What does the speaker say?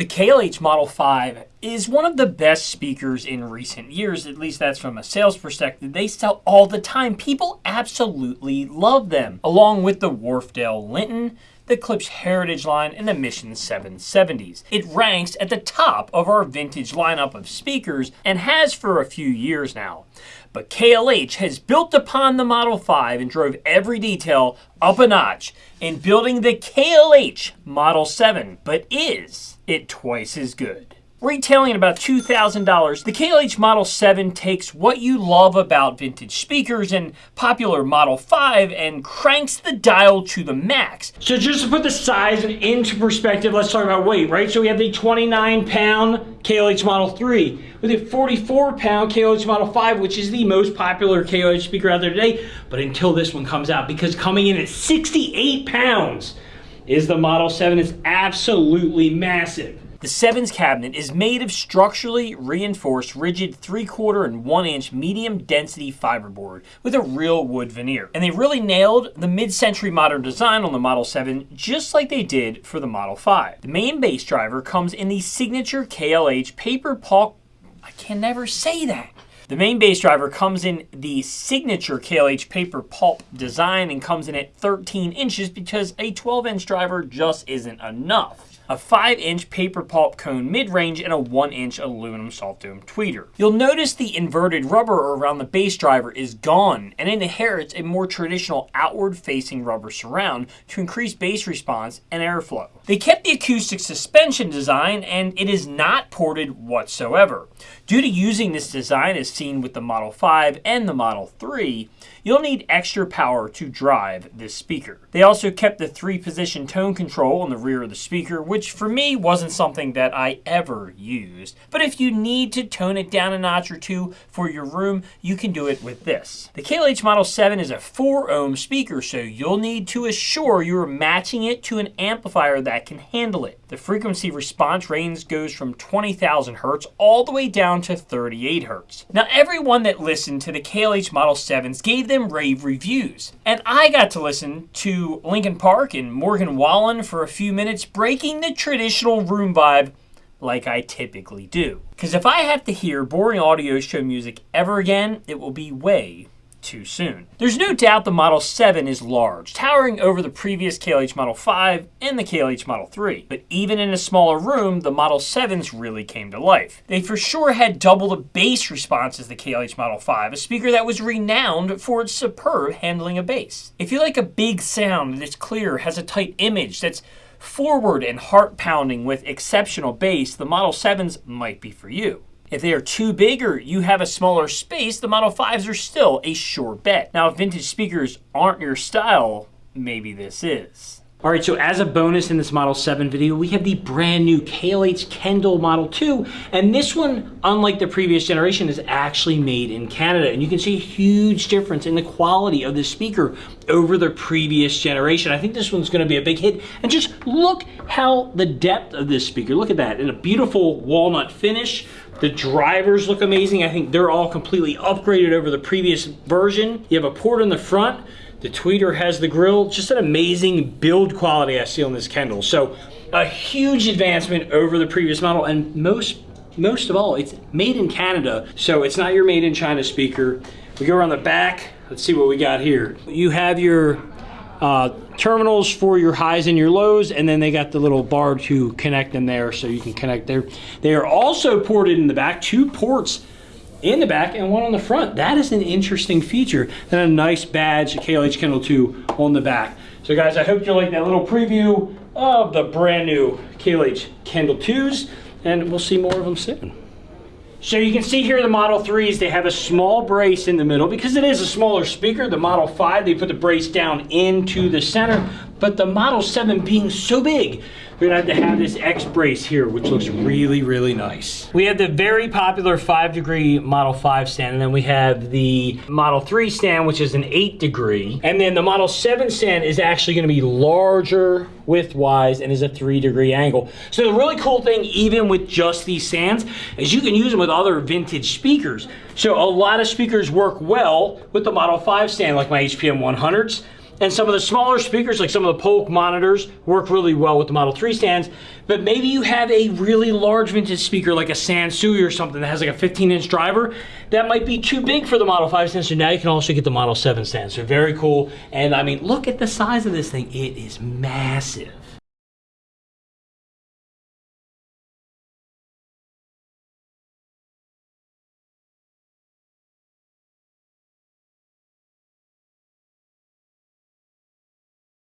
The KLH Model 5 is one of the best speakers in recent years, at least that's from a sales perspective. They sell all the time. People absolutely love them, along with the Wharfedale Linton, the Klipsch Heritage line, and the Mission 770s. It ranks at the top of our vintage lineup of speakers and has for a few years now. But KLH has built upon the Model 5 and drove every detail up a notch in building the KLH Model 7. But is it twice as good? Retailing at about $2,000, the KLH Model 7 takes what you love about vintage speakers and popular Model 5 and cranks the dial to the max. So just to put the size into perspective, let's talk about weight, right? So we have the 29 pound KLH Model 3 with a 44 pound KLH Model 5, which is the most popular KLH speaker out there today, but until this one comes out, because coming in at 68 pounds is the Model 7. It's absolutely massive. The Sevens cabinet is made of structurally reinforced rigid 3 quarter and 1 inch medium density fiberboard with a real wood veneer. And they really nailed the mid-century modern design on the Model 7 just like they did for the Model 5. The main bass driver comes in the signature KLH paper pulp I can never say that. The main bass driver comes in the signature KLH paper pulp design and comes in at 13 inches because a 12 inch driver just isn't enough a 5-inch paper pulp cone mid-range, and a 1-inch aluminum soft dome tweeter. You'll notice the inverted rubber around the bass driver is gone, and it inherits a more traditional outward-facing rubber surround to increase bass response and airflow. They kept the acoustic suspension design, and it is not ported whatsoever. Due to using this design as seen with the Model 5 and the Model 3, you'll need extra power to drive this speaker. They also kept the three position tone control on the rear of the speaker, which for me wasn't something that I ever used. But if you need to tone it down a notch or two for your room, you can do it with this. The KLH Model 7 is a 4 ohm speaker, so you'll need to assure you're matching it to an amplifier that can handle it. The frequency response range goes from 20,000 Hertz all the way down to 38 Hertz. Now everyone that listened to the KLH Model 7s gave them rave reviews. And I got to listen to Linkin Park and Morgan Wallen for a few minutes breaking the traditional room vibe like I typically do. Because if I have to hear boring audio show music ever again, it will be way too soon. There's no doubt the Model 7 is large, towering over the previous KLH Model 5 and the KLH Model 3. But even in a smaller room, the Model 7s really came to life. They for sure had double the bass response as the KLH Model 5, a speaker that was renowned for its superb handling of bass. If you like a big sound that is clear, has a tight image, that's forward and heart pounding with exceptional bass, the Model 7s might be for you. If they are too big or you have a smaller space, the Model 5s are still a sure bet. Now, if vintage speakers aren't your style, maybe this is. All right, so as a bonus in this Model 7 video, we have the brand new KLH Kendall Model 2. And this one, unlike the previous generation, is actually made in Canada. And you can see a huge difference in the quality of the speaker over the previous generation. I think this one's gonna be a big hit. And just look how the depth of this speaker, look at that, in a beautiful walnut finish. The drivers look amazing. I think they're all completely upgraded over the previous version. You have a port in the front the tweeter has the grill, just an amazing build quality I see on this Kendall. So a huge advancement over the previous model and most most of all, it's made in Canada, so it's not your made in China speaker. We go around the back, let's see what we got here. You have your uh, terminals for your highs and your lows, and then they got the little bar to connect them there so you can connect there. They are also ported in the back, two ports in the back and one on the front. That is an interesting feature. And a nice badge, KLH Kendall 2 on the back. So guys, I hope you like that little preview of the brand new KLH Kendall 2s, and we'll see more of them soon. So you can see here the Model 3s, they have a small brace in the middle. Because it is a smaller speaker, the Model 5, they put the brace down into the center. But the Model 7 being so big, we're gonna have to have this X brace here, which looks really, really nice. We have the very popular five degree Model 5 stand, and then we have the Model 3 stand, which is an eight degree. And then the Model 7 stand is actually gonna be larger width-wise and is a three degree angle. So the really cool thing, even with just these stands, is you can use them with other vintage speakers. So a lot of speakers work well with the Model 5 stand, like my HPM 100s And some of the smaller speakers, like some of the Polk monitors, work really well with the Model 3 stands. But maybe you have a really large vintage speaker like a Sansui or something that has like a 15 inch driver. That might be too big for the Model 5 stand. So now you can also get the Model 7 stand. So very cool. And I mean, look at the size of this thing. It is massive.